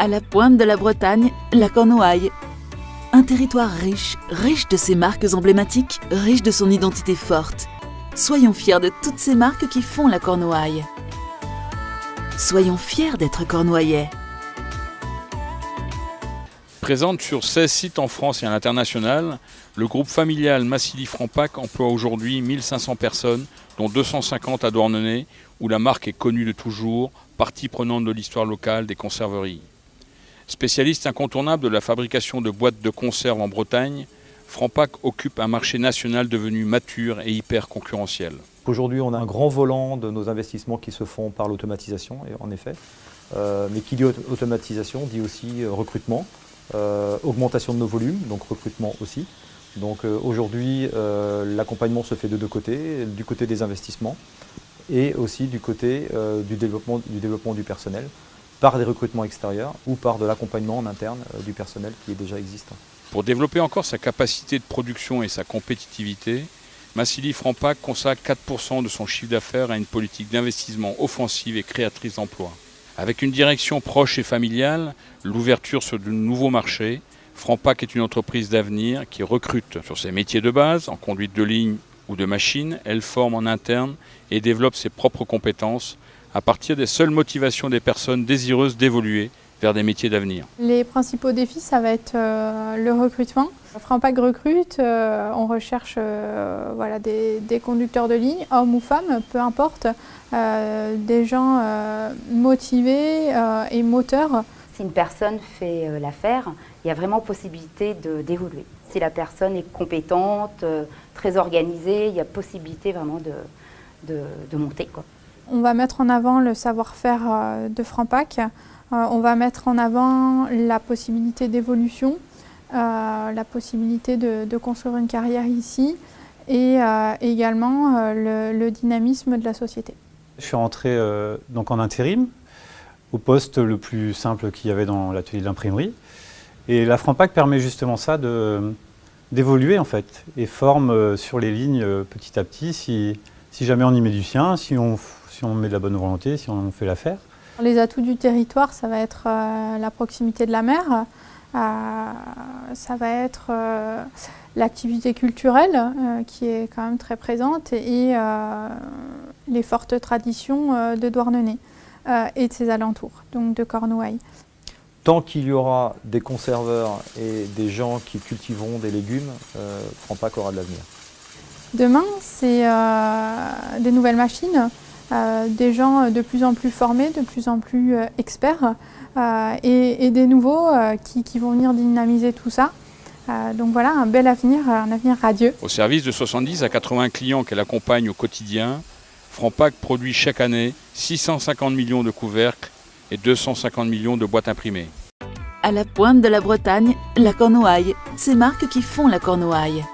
À la pointe de la Bretagne, la Cornouaille. Un territoire riche, riche de ses marques emblématiques, riche de son identité forte. Soyons fiers de toutes ces marques qui font la Cornouaille. Soyons fiers d'être cornouaillais. Présente sur 16 sites en France et à l'international, le groupe familial Massili Franpac emploie aujourd'hui 1500 personnes, dont 250 à Douarnenez, où la marque est connue de toujours, partie prenante de l'histoire locale des conserveries. Spécialiste incontournable de la fabrication de boîtes de conserve en Bretagne, Franpac occupe un marché national devenu mature et hyper concurrentiel. Aujourd'hui, on a un grand volant de nos investissements qui se font par l'automatisation, en effet. Euh, mais qui dit automatisation dit aussi euh, recrutement, euh, augmentation de nos volumes, donc recrutement aussi. Donc aujourd'hui, l'accompagnement se fait de deux côtés, du côté des investissements et aussi du côté du développement du personnel par des recrutements extérieurs ou par de l'accompagnement en interne du personnel qui est déjà existant. Pour développer encore sa capacité de production et sa compétitivité, Massili Franpac consacre 4% de son chiffre d'affaires à une politique d'investissement offensive et créatrice d'emplois. Avec une direction proche et familiale, l'ouverture sur de nouveaux marchés, Franpac est une entreprise d'avenir qui recrute sur ses métiers de base, en conduite de ligne ou de machine. Elle forme en interne et développe ses propres compétences à partir des seules motivations des personnes désireuses d'évoluer vers des métiers d'avenir Les principaux défis, ça va être euh, le recrutement. Frampac recrute, euh, on recherche euh, voilà, des, conducteurs de ligne, hommes ou femmes, peu importe, des gens motivés et moteurs. Si une personne fait l'affaire, il y a vraiment possibilité d'évoluer. Si la personne est compétente, très organisée, il y a possibilité vraiment de, de monter. Quoi. On va mettre en avant le savoir-faire de Frampac. Euh, on va mettre en avant la possibilité d'évolution, euh, la possibilité de, construire une carrière ici et euh, également le, dynamisme de la société. Je suis rentré donc en intérim au poste le plus simple qu'il y avait dans l'atelier d'imprimerie. Et la Franpac permet justement ça d'évoluer en fait et forme sur les lignes petit à petit si, jamais on y met du sien, si on, si on met de la bonne volonté, si on fait l'affaire. Les atouts du territoire, ça va être euh, la proximité de la mer, euh, ça va être euh, l'activité culturelle qui est quand même très présente et les fortes traditions de Douarnenez et de ses alentours, donc de Cornouailles. Tant qu'il y aura des conserveurs et des gens qui cultiveront des légumes, Franpac aura de l'avenir. Demain, c'est des nouvelles machines euh, des gens de plus en plus formés, de plus en plus euh, experts euh, et, des nouveaux qui, vont venir dynamiser tout ça. donc voilà, un bel avenir, un avenir radieux. Au service de 70 à 80 clients qu'elle accompagne au quotidien, Franpac produit chaque année 650 millions de couvercles et 250 millions de boîtes imprimées. À la pointe de la Bretagne, la Cornouaille, ces marques qui font la Cornouaille.